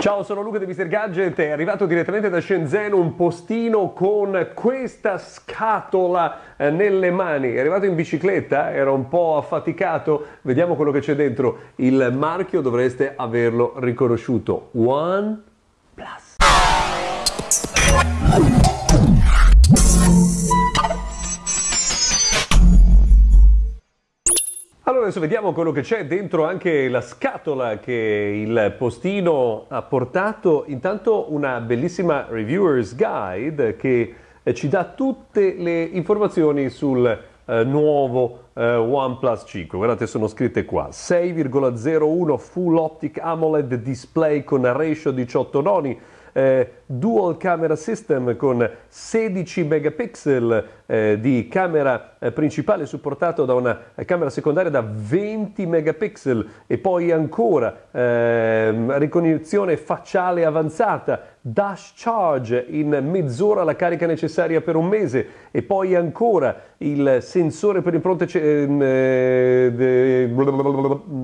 Ciao, sono Luca di Mr. Gadget, è arrivato direttamente da Shenzhen un postino con questa scatola eh, nelle mani. È arrivato in bicicletta, era un po' affaticato, vediamo quello che c'è dentro. Il marchio dovreste averlo riconosciuto. One Plus. Allora adesso vediamo quello che c'è dentro anche la scatola che il postino ha portato. Intanto una bellissima reviewer's guide che eh, ci dà tutte le informazioni sul eh, nuovo eh, OnePlus 5. Guardate, sono scritte qua. 6,01 Full Optic AMOLED display con ratio 18 noni eh, dual camera system con 16 megapixel eh, di camera eh, principale supportato da una camera secondaria da 20 megapixel e poi ancora ehm, ricognizione facciale avanzata, dash charge in mezz'ora la carica necessaria per un mese e poi ancora il sensore per impronte, ehm, eh,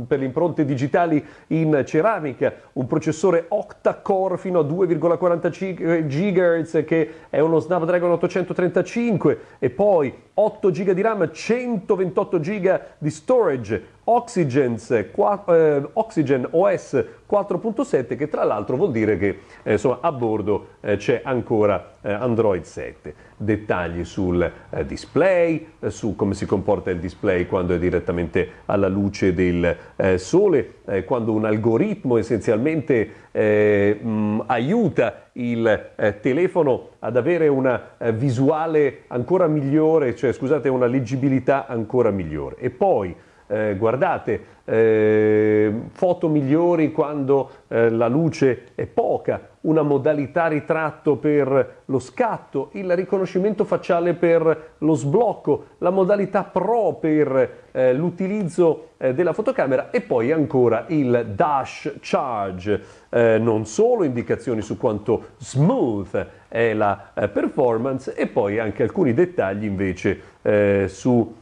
per impronte digitali in ceramica, un processore octa-core fino a 2,45 GHz che è uno Snapdragon 835 e poi 8 GB di RAM, 128 GB di storage, Oxygens, 4, eh, Oxygen OS 4.7 che tra l'altro vuol dire che eh, insomma, a bordo eh, c'è ancora eh, Android 7. Dettagli sul eh, display, eh, su come si comporta il display quando è direttamente alla luce del sole, quando un algoritmo essenzialmente mh, aiuta il telefono ad avere una visuale ancora migliore, cioè scusate, una leggibilità ancora migliore. E poi eh, guardate, eh, foto migliori quando eh, la luce è poca, una modalità ritratto per lo scatto, il riconoscimento facciale per lo sblocco, la modalità Pro per eh, l'utilizzo eh, della fotocamera e poi ancora il dash charge, eh, non solo indicazioni su quanto smooth è la performance e poi anche alcuni dettagli invece su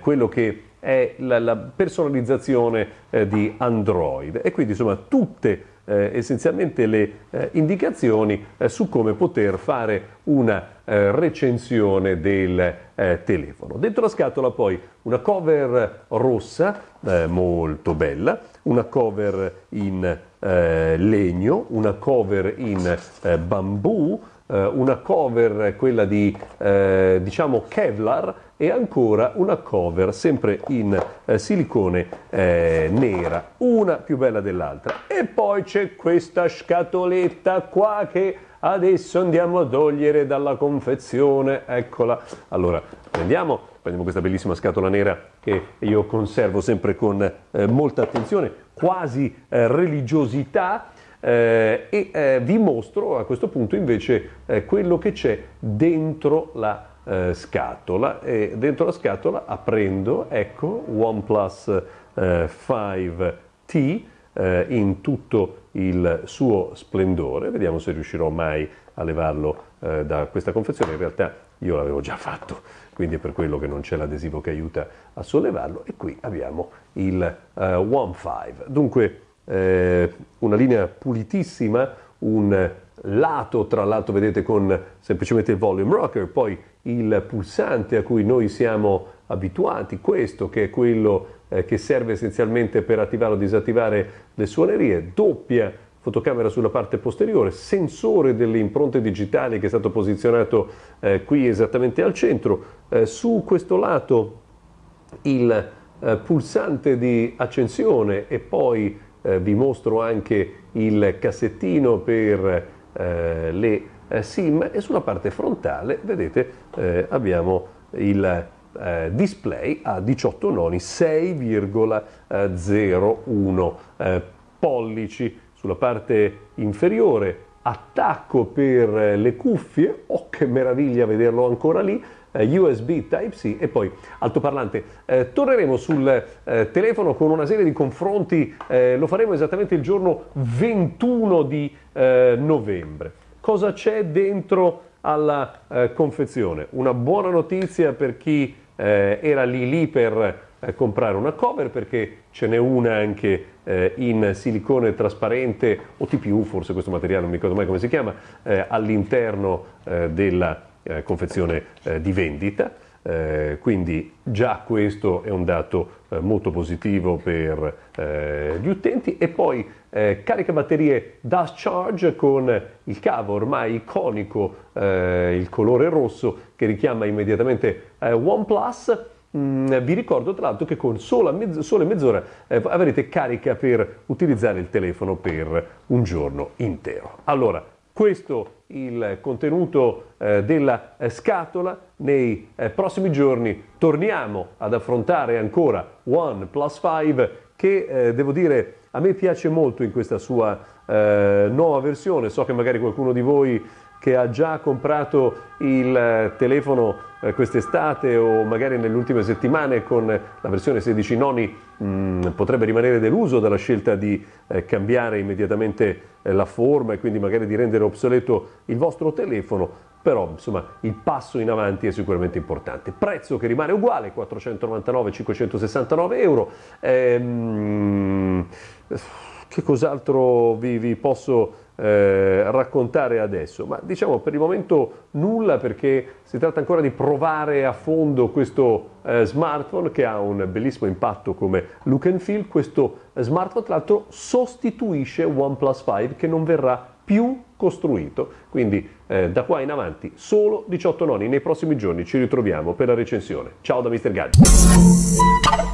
quello che è la, la personalizzazione eh, di Android e quindi insomma tutte eh, essenzialmente le eh, indicazioni eh, su come poter fare una eh, recensione del eh, telefono. Dentro la scatola poi una cover rossa molto bella, una cover in legno, una cover in bambù, una cover quella di diciamo Kevlar e ancora una cover sempre in eh, silicone eh, nera, una più bella dell'altra. E poi c'è questa scatoletta qua che adesso andiamo a togliere dalla confezione, eccola. Allora, prendiamo, prendiamo questa bellissima scatola nera che io conservo sempre con eh, molta attenzione, quasi eh, religiosità. Eh, e eh, vi mostro a questo punto invece eh, quello che c'è dentro la eh, scatola. E dentro la scatola aprendo ecco OnePlus eh, 5T eh, in tutto il suo splendore. Vediamo se riuscirò mai a levarlo eh, da questa confezione. In realtà io l'avevo già fatto quindi è per quello che non c'è l'adesivo che aiuta a sollevarlo. E qui abbiamo il One 5 dunque eh, una linea pulitissima un lato tra l'altro vedete con semplicemente il volume rocker poi il pulsante a cui noi siamo abituati, questo che è quello eh, che serve essenzialmente per attivare o disattivare le suonerie, doppia fotocamera sulla parte posteriore, sensore delle impronte digitali che è stato posizionato eh, qui esattamente al centro, eh, su questo lato il eh, pulsante di accensione e poi eh, vi mostro anche il cassettino per eh, le eh, SIM e sulla parte frontale vedete eh, abbiamo il eh, display a 18 noni 6,01 eh, pollici. Sulla parte inferiore attacco per le cuffie. Oh che meraviglia vederlo ancora lì USB Type-C e poi altoparlante. Eh, torneremo sul eh, telefono con una serie di confronti, eh, lo faremo esattamente il giorno 21 di eh, novembre cosa c'è dentro alla eh, confezione. Una buona notizia per chi eh, era lì lì per eh, comprare una cover perché ce n'è una anche eh, in silicone trasparente o TPU, forse questo materiale non mi ricordo mai come si chiama, eh, all'interno eh, della eh, confezione di vendita. Eh, quindi già questo è un dato eh, molto positivo per eh, gli utenti e poi eh, carica batterie Dust Charge con il cavo ormai iconico, eh, il colore rosso che richiama immediatamente eh, OnePlus. Mm, vi ricordo tra l'altro che con sola mezz- sole mezz'ora avrete carica per utilizzare il telefono per un giorno intero. Allora, questo il contenuto eh, della eh, scatola. Nei eh, prossimi giorni torniamo ad affrontare ancora One Plus 5 che eh, devo dire a me piace molto in questa sua eh, nuova versione. So che magari qualcuno di voi che ha già comprato il eh, telefono eh, quest'estate o magari nelle ultime settimane con la versione 16 noni mh, mm, potrebbe rimanere deluso dalla scelta di eh, cambiare immediatamente eh, la forma e quindi magari di rendere obsoleto il vostro telefono, però insomma il passo in avanti è sicuramente importante. Prezzo che rimane uguale, 499-569 euro. Ehm, che cos'altro vi, vi posso eh, raccontare adesso? Ma diciamo per il momento nulla perché si tratta ancora di provare a fondo questo eh, smartphone che ha un bellissimo impatto come look and feel. Questo smartphone tra l'altro sostituisce OnePlus 5 che non verrà più costruito. Quindi eh, da qua in avanti solo 18 noni. Nei prossimi giorni ci ritroviamo per la recensione. Ciao da Mr. Gadget.